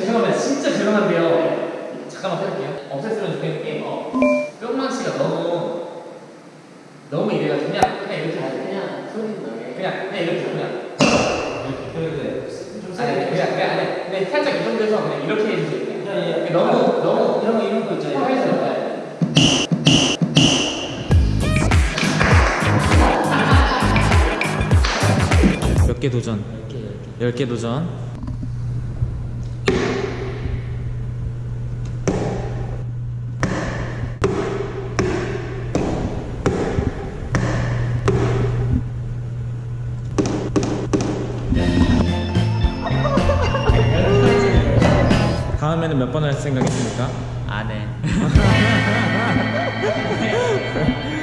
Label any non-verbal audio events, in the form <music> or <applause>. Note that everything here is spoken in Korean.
잠깐만 진짜 죄송한데요. 잠깐만 해볼게요. 없앴으면 좋겠는 게 어, 뿅망치가 너무 너무 이래가 그냥 그냥 이렇게 하세요. 그냥 소리 나게. 그냥 그냥 이렇게 그냥 그래 좀 아니 그냥 그냥 아니 근데 살짝 이 정도에서 그냥 이렇게 해주세요. 그냥. 예. 너무 너무 이런 거 이런 거 있잖아요 화해서 몇개 도전? 10개 도전 다음에는 몇번할 생각이십니까? 안 해. <laughs> <laughs>